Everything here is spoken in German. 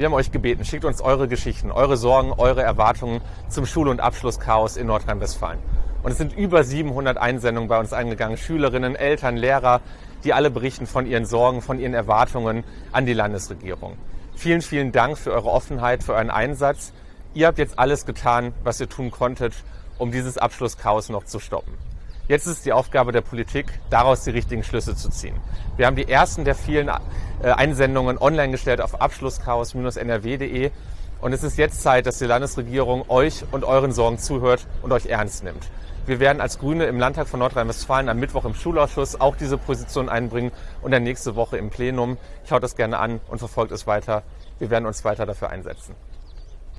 Wir haben euch gebeten, schickt uns eure Geschichten, eure Sorgen, eure Erwartungen zum Schul- und Abschlusschaos in Nordrhein-Westfalen. Und es sind über 700 Einsendungen bei uns eingegangen. Schülerinnen, Eltern, Lehrer, die alle berichten von ihren Sorgen, von ihren Erwartungen an die Landesregierung. Vielen, vielen Dank für eure Offenheit, für euren Einsatz. Ihr habt jetzt alles getan, was ihr tun konntet, um dieses Abschlusschaos noch zu stoppen. Jetzt ist die Aufgabe der Politik, daraus die richtigen Schlüsse zu ziehen. Wir haben die ersten der vielen äh, Einsendungen online gestellt auf abschlusschaos-nrw.de und es ist jetzt Zeit, dass die Landesregierung euch und euren Sorgen zuhört und euch ernst nimmt. Wir werden als Grüne im Landtag von Nordrhein-Westfalen am Mittwoch im Schulausschuss auch diese Position einbringen und dann nächste Woche im Plenum. Schaut das gerne an und verfolgt es weiter. Wir werden uns weiter dafür einsetzen.